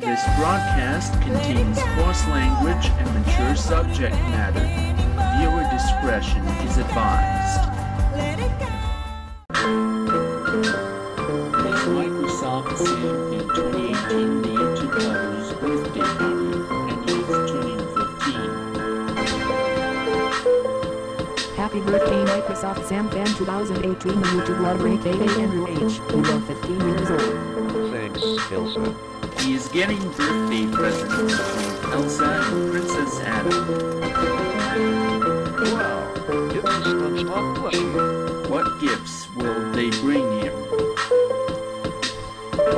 This broadcast contains coarse language and mature subject matter. Viewer discretion is advised. Microsoft Sam in 2018 the YouTube birthday party, and he's turning 15. Happy birthday Microsoft Sam Fan 2018 the YouTube lover aka Andrew H. You are 15 years old. Thanks, Elsa. He is getting birthday presents from Elsa and Princess Anna. Wow, it's SpongeBob plushie. What gifts will they bring him?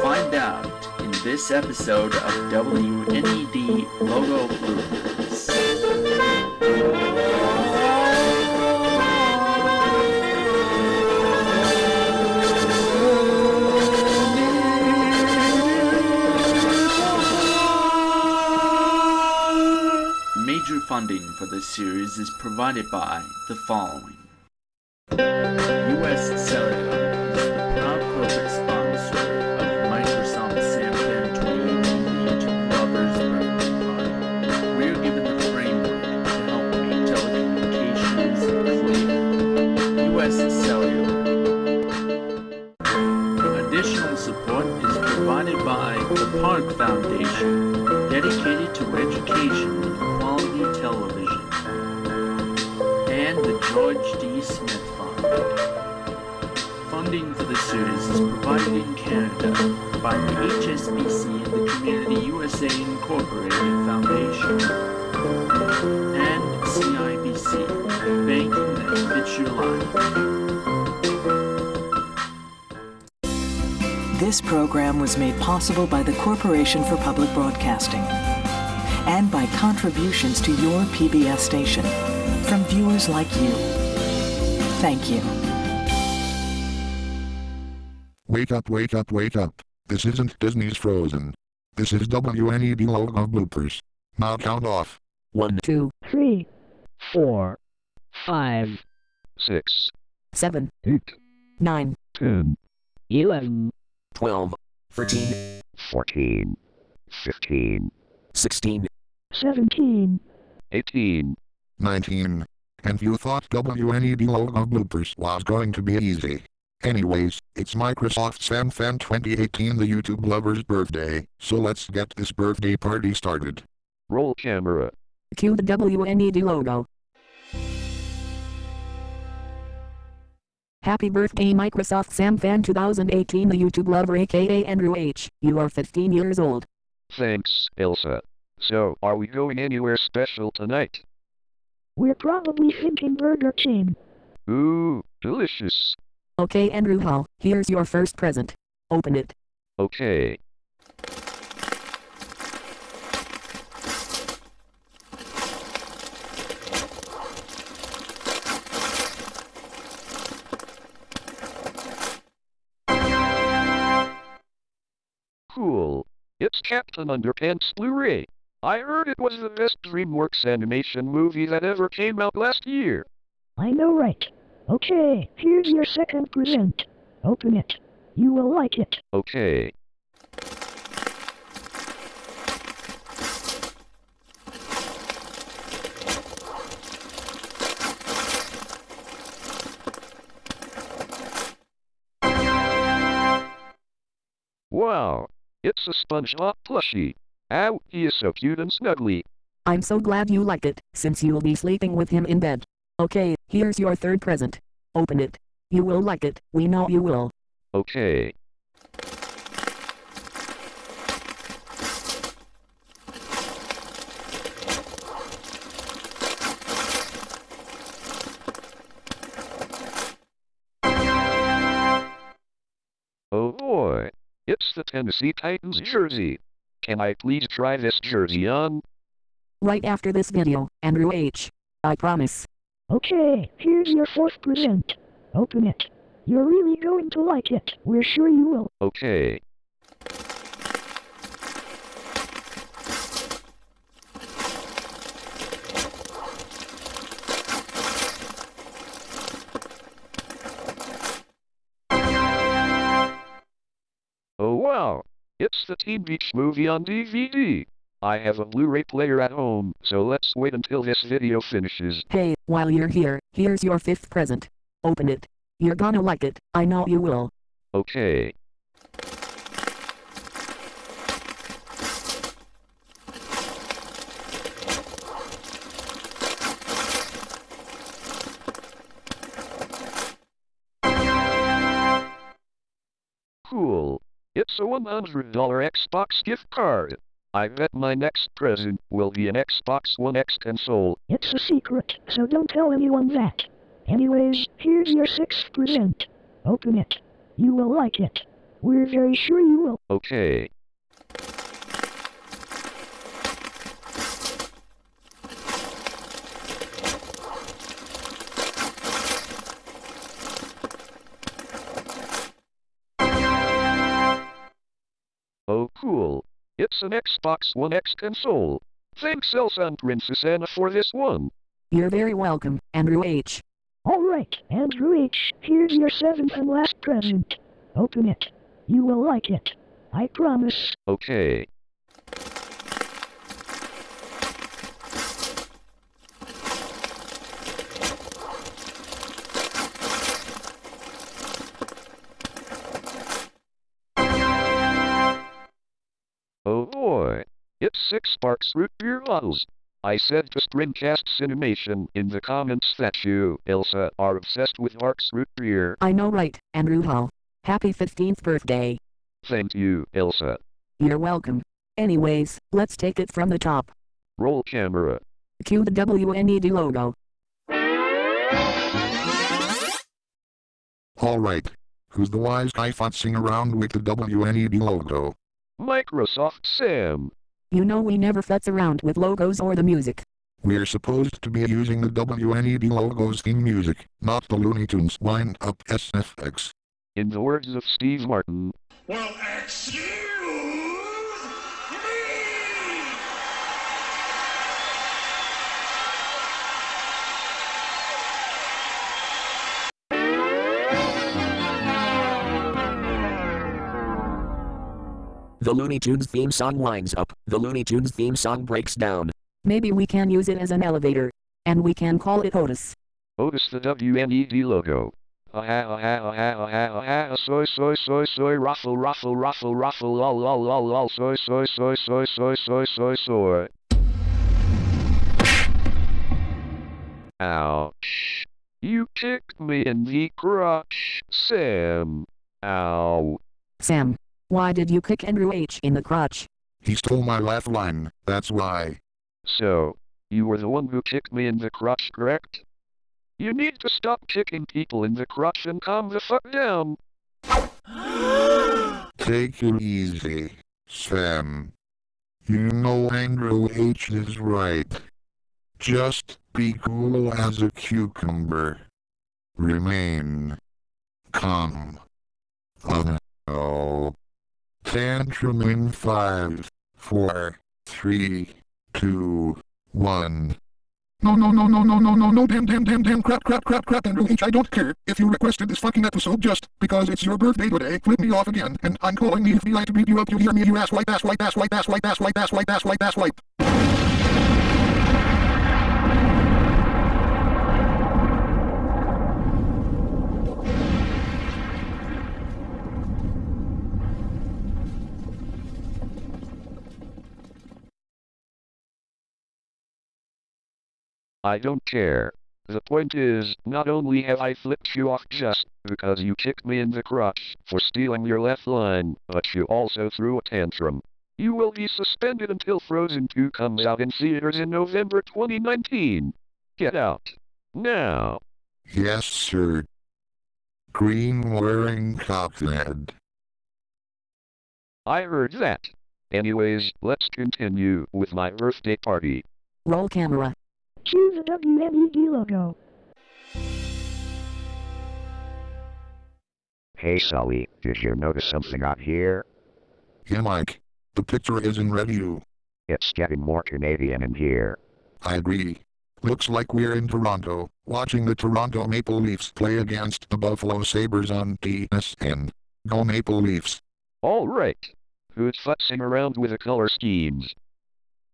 Find out in this episode of WNED Logo Bloopers. Funding for this series is provided by the following. U.S. Cellular is the proud corporate sponsor of Microsoft Sam Fan 2018 YouTube Lovers Birthday Party. We are given the framework to help make telecommunications clear. U.S. Cellular. Additional support is provided by the Park Foundation, This program was made possible by the Corporation for Public Broadcasting and by contributions to your PBS station from viewers like you. Thank you. Wake up, wake up, wake up. This isn't Disney's Frozen. This is WNED logo bloopers. Now count off. One, Two, three, four, five, six, seven, eight, nine, ten, eleven, twelve, thirteen, fourteen, fifteen, sixteen, seventeen, eighteen. 19. And you thought WNED logo bloopers was going to be easy. Anyways, it's Microsoft Sam Fan 2018 the YouTube lover's birthday, so let's get this birthday party started. Roll camera. cue the WNED logo. Happy birthday Microsoft Sam Fan 2018 the YouTube lover aka Andrew H. You are 15 years old. Thanks, Elsa. So, are we going anywhere special tonight? we're probably thinking Burger King. Ooh, delicious. Okay Andrew Hall, here's your first present. Open it. Okay. Captain Underpants Blu-ray. I heard it was the best DreamWorks animation movie that ever came out last year. I know right. Okay, here's your second present. Open it. You will like it. Okay. Wow, it's a SpongeBob plushie. Ow, he is so cute and snuggly. I'm so glad you like it, since you'll be sleeping with him in bed. Okay, here's your third present. Open it. You will like it, we know you will. Okay. Tennessee Titans jersey. Can I please try this jersey on? Right after this video, Andrew H. I promise. Okay, here's your fourth present. Open it. You're really going to like it. We're sure you will. Okay. Wow, it's watch the Teen Beach movie on DVD. I have a Blu-ray player at home, so let's wait until this video finishes. Hey, while you're here, here's your fifth present. Open it. You're gonna like it, I know you will. Okay. It's a $100 Xbox gift card. I bet my next present will be an Xbox One X console. It's a secret, so don't tell anyone that. Anyways, here's your sixth present. Open it. You will like it. We're very sure you will. Okay. An Xbox One X console. Thanks Elsa and Princess Anna for this one. You're very welcome, Andrew H. Alright, Andrew H., here's your seventh and last present. Open it. You will like it. I promise. Okay. Six Sparks root beer bottles. I said to Screencast Cinemation in the comments that you, Elsa, are obsessed with Sparks root beer. I know right, Andrew Hall. Happy 15th birthday. Thank you, Elsa. You're welcome. Anyways, let's take it from the top. Roll camera. Cue the WNED logo. Alright. Who's the wise guy futzing around with the WNED logo? Microsoft Sam. You know we never futz around with logos or the music. We're supposed to be using the WNED logo's in music, not the Looney Tunes wind up SFX. In the words of Steve Martin, Well, excuse The Looney Tunes theme song winds up. The Looney Tunes theme song breaks down. Maybe we can use it as an elevator. And we can call it Otis. Otis the WNED logo. Aha, aha, aha, aha, aha, soy, soy, soy, soy, ruffle, ruffle, ruffle, ruffle, lol, lol, lol, lol, soy, soy, soy, soy, soy, soy, soy, soy. Ouch. You kicked me in the crotch, Sam. Ow. Sam. Why did you kick Andrew H. in the crotch? He stole my laugh line, that's why. So, you were the one who kicked me in the crotch, correct? You need to stop kicking people in the crotch and calm the fuck down. Take it easy, Sam. You know Andrew H is right. Just be cool as a cucumber. Remain calm. Oh no. Tantrum in five, four, three, two, one. No, no, no, no, no, no, no, no, damn, damn, damn, damn, crap, crap, crap, crap, Andrew H. I don't care if you requested this fucking episode just because it's your birthday today. Flip me off again, and I'm calling the FBI to beat you up. You hear me, you ass white, ass white, ass white, ass white, ass white, ass white, ass white, ass white. I don't care. The point is, not only have I flipped you off just because you kicked me in the crotch for stealing your left line, but you also threw a tantrum. You will be suspended until Frozen 2 comes out in theaters in November 2019. Get out. Now. Yes, sir. Green wearing cockhead. I heard that. Anyways, let's continue with my birthday party. Roll camera. Cue the WNED logo. Hey Sully, did you notice something out here? Yeah, Mike. The picture is in review. It's getting more Canadian in here. I agree. Looks like we're in Toronto, watching the Toronto Maple Leafs play against the Buffalo Sabres on TSN. Go Maple Leafs. Alright. Who's fussing around with the color schemes?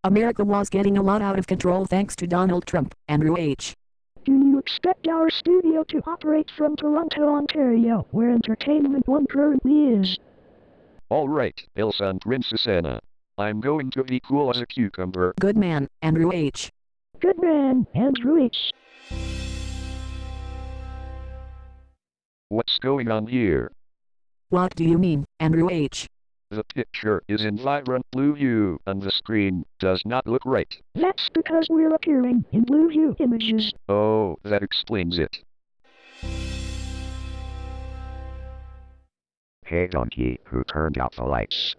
America was getting a lot out of control thanks to Donald Trump, Andrew H. Do you expect our studio to operate from Toronto, Ontario, where Entertainment One currently is? Alright, Elsa and Princess Anna. I'm going to be cool as a cucumber. Good man, Andrew H. Good man, Andrew H. What's going on here? What do you mean, Andrew H? The picture is in vibrant blue hue, and the screen does not look right. That's because we're appearing in blue hue images. Oh, that explains it. Hey donkey, who turned out the lights?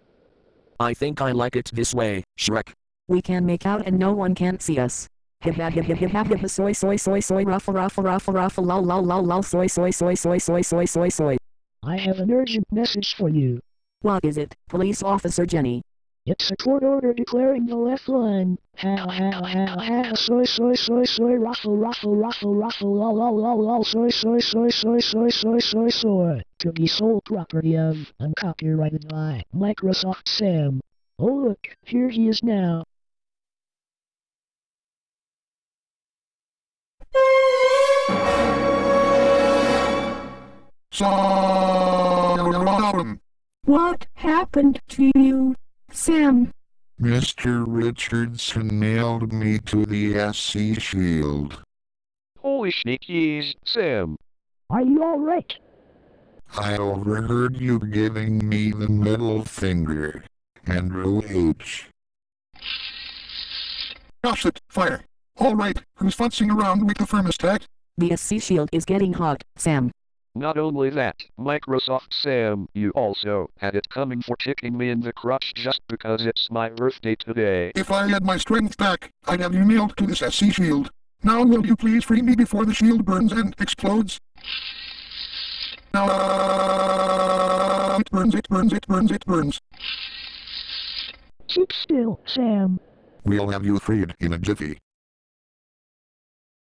I think I like it this way, Shrek. We can make out and no one can see us. Ha ha ha ha ha ha ha soy soy soy soy ruffle ruffle ruffle ruffle lol lol lol lol soy soy soy soy soy soy soy soy. I have an urgent message for you. What is it, Police Officer Jenny? It's a court order declaring the left line. Ha ha ha ha soy soy soy soy ruffle ruffle ruffle ruffle lol lol lol lol soy soy soy soy soy soy soy soy to be sole property of and copyrighted by Microsoft Sam. Oh look, here he is now. Solemn. What happened to you, Sam? Mr. Richardson nailed me to the SC shield. Holy sneakies, Sam. Are you alright? I overheard you giving me the middle finger. Andrew H. Gosh it, fire. Alright, who's futzing around with the thermostat? The SC shield is getting hot, Sam. Not only that, Microsoft Sam, you also had it coming for kicking me in the crotch just because it's my birthday today. If I had my strength back, I'd have you nailed to this SC shield. Now will you please free me before the shield burns and explodes? Now, uh, it burns, it burns, it burns, it burns. Keep still, Sam. We'll have you freed in a jiffy.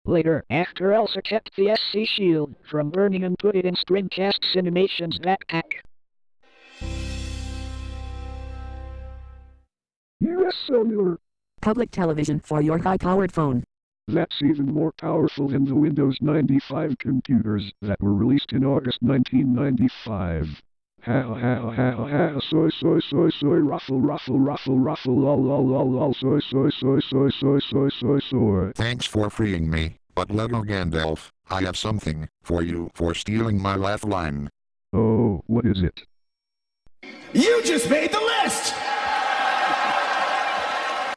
Later, after Elsa kept the SC shield from burning and put it in Screencast Cinemation's backpack. US Cellular. Public television for your high-powered phone. That's even more powerful than the Windows 95 computers that were released in August 1995. Ha ha ha ha soy soy soy soy ruffle ruffle ruffle ruffle lol lol lol lol soy soy soy soy soy soy soy soy. Thanks for freeing me, but Lego Gandalf, I have something for you for stealing my laugh line. Oh, what is it? You just made the list!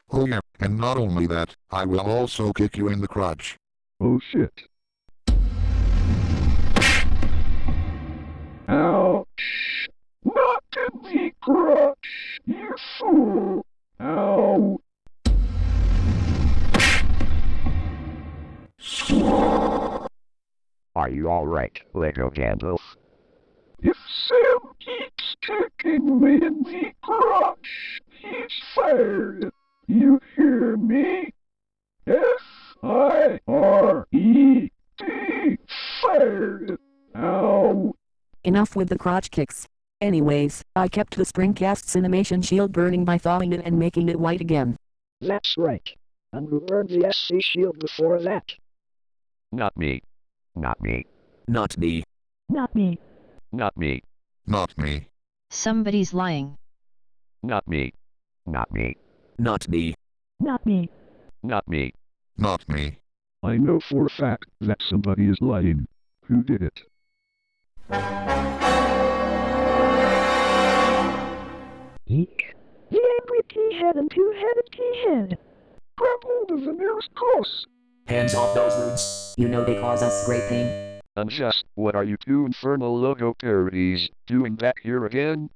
Oh yeah, and not only that, I will also kick you in the crotch. Oh shit. Ouch! Not in the you fool! Ow! Are you alright, Lego Gandalf? If Sam keeps kicking me in the crotch, he's fired. You hear me? F-I-R-E-D, fired. Ow. Enough with the crotch kicks. Anyways, I kept the Screencast Cinemation shield burning by thawing it and making it white again. That's right. And we burned the SC shield before that. Not me. Not me. Not me. Not me. Not me. Not me. Somebody's lying. Not me. Not me. Not me. Not me. Not me. Not me. I know for a fact that somebody is lying. Who did it? Eek. The angry pea-head and two-headed pea-head. Grab hold of the nearest cross. Hands off those roots. You know they cause us great pain. And just, what are you two infernal logo parodies doing back here again?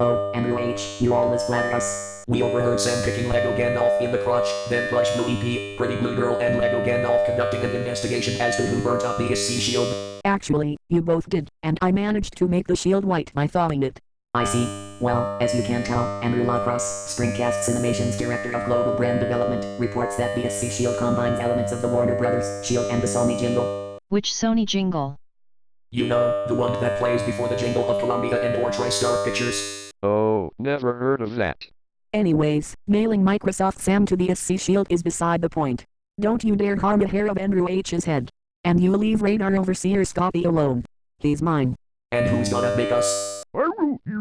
Oh, Andrew H., you always flatter us. We overheard Sam kicking Lego Gandalf in the crotch, then Plush Blue EP, Pretty Blue Girl and Lego Gandalf conducting an investigation as to who burnt up the SC shield. Actually, you both did, and I managed to make the shield white by thawing it. I see. Well, as you can tell, Andrew Lacrosse, Screencast Cinemations Director of Global Brand Development, reports that the SC Shield combines elements of the Warner Brothers Shield and the Sony jingle. Which Sony jingle? You know, the one that plays before the jingle of Columbia and or TriStar Pictures. Oh, never heard of that. Anyways, nailing Microsoft Sam to the SC shield is beside the point. Don't you dare harm a hair of Andrew H's head. And you leave Radar Overseer Scotty alone. He's mine. And who's gonna make us?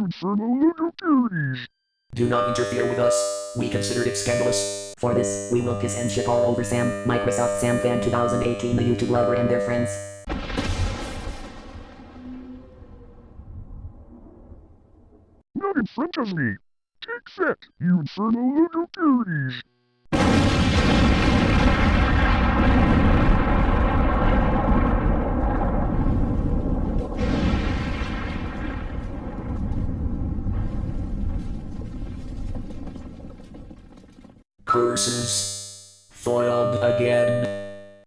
Will, you infernal little cuties. Do not interfere with us. We consider it scandalous. For this, we will piss and shit all over Sam, Microsoft Sam Fan 2018 the YouTube lover and their friends. Not in front of me. Take that, you infernal little cuties. Curses. Foiled again.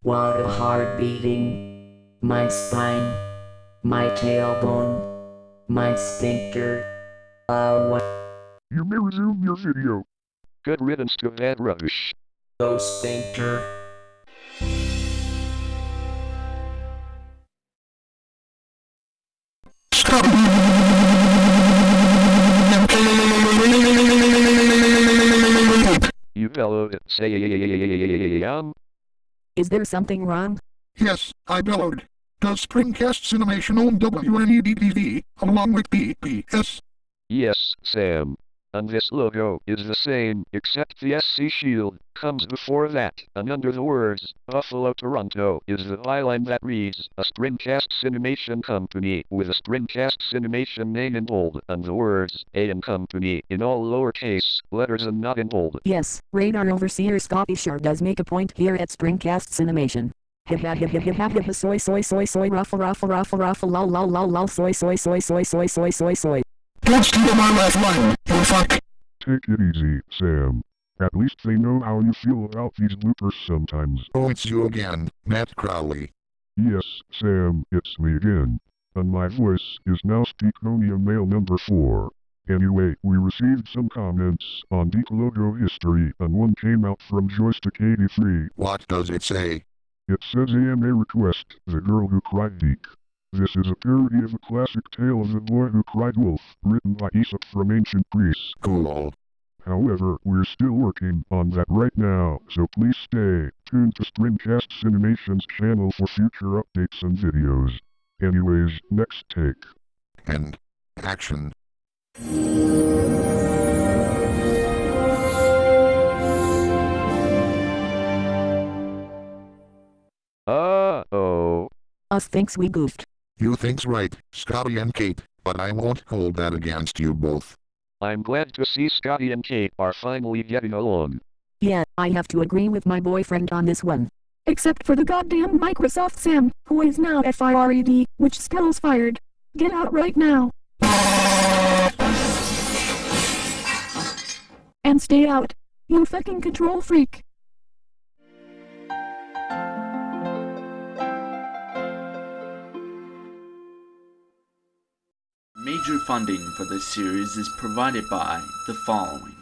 What a heart beating. My spine. My tailbone. My sphincter. Uh, what? You may resume your video. Good riddance to that rubbish. Those sphincter. You bellowed it. Is there something wrong? Yes, I bellowed. Does Screencast Cinemation own WNED-TV, along with PBS? Yes, Sam. And this logo is the same, except the SC shield comes before that, and under the words, Buffalo Toronto is the byline that reads, a Screencast Cinemation Company with a Screencast Cinemation name in bold, and the words, A and Company in all lowercase letters and not in bold. Yes, Radar Overseer Scotty sure does make a point here at ha ha soy soy soy soy ruffle ruffle ruffle ruffle lol lol lol lol soy soy soy soy soy soy soy soy. Let's do my last line, you fuck. Take it easy, Sam. At least they know how you feel about these bloopers sometimes. Oh, it's you again, Matt Crowley. Yes, Sam, it's me again. And my voice is now Speakonia Mail number 4. Anyway, we received some comments on Deep Logo history, and one came out from Joystick83. What does it say? It says AMA request, The Girl Who Cried Deek. This is a parody of a classic tale of the boy who cried wolf, written by Aesop from Ancient Greece. Cool. However, we're still working on that right now, so please stay tuned to Screencast Cinemation's channel for future updates and videos. Anyways, next take. And action. Uh-oh. Us thinks we goofed. You think's right, Scotty and Kate, but I won't hold that against you both. I'm glad to see Scotty and Kate are finally getting along. Yeah, I have to agree with my boyfriend on this one. Except for the goddamn Microsoft Sam, who is now FIRED, which spells fired. Get out right now. And stay out. You fucking control freak. Major funding for this series is provided by the following.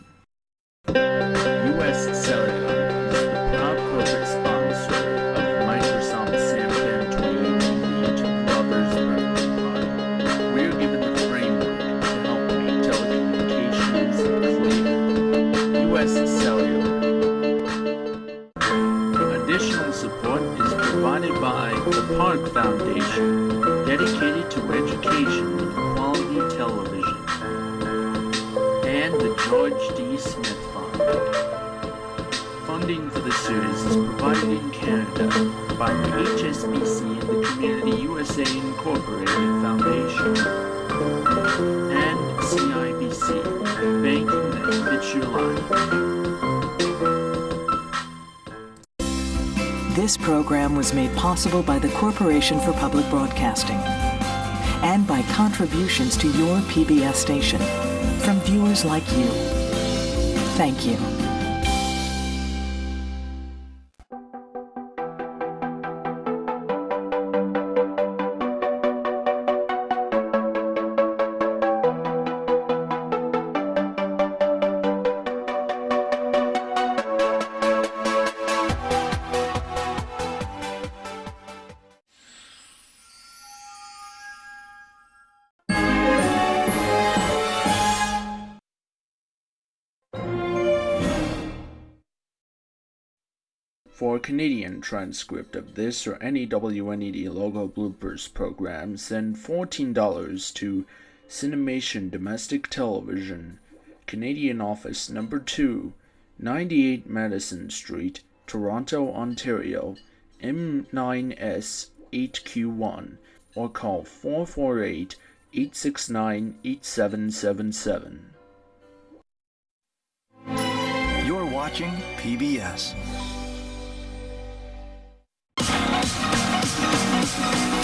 U.S. Cellular is the proud corporate sponsor of Microsoft Sam Fan 2018 YouTube Lovers Birthday Party. We are given the framework to help make telecommunications clear. U.S. Cellular. Additional support is provided by the Park Foundation, dedicated to education is provided in Canada by the HSBC and the Community USA Incorporated Foundation, and CIBC, banking that fits your life. This program was made possible by the Corporation for Public Broadcasting and by contributions to your PBS station from viewers like you. Thank you. Canadian transcript of this or any WNED logo bloopers program, send $14 to Cinemation Domestic Television, Canadian Office Number 2, 98 Madison Street, Toronto, Ontario, M9S 8Q1, or call 448 869 8777. You're watching PBS. Bye.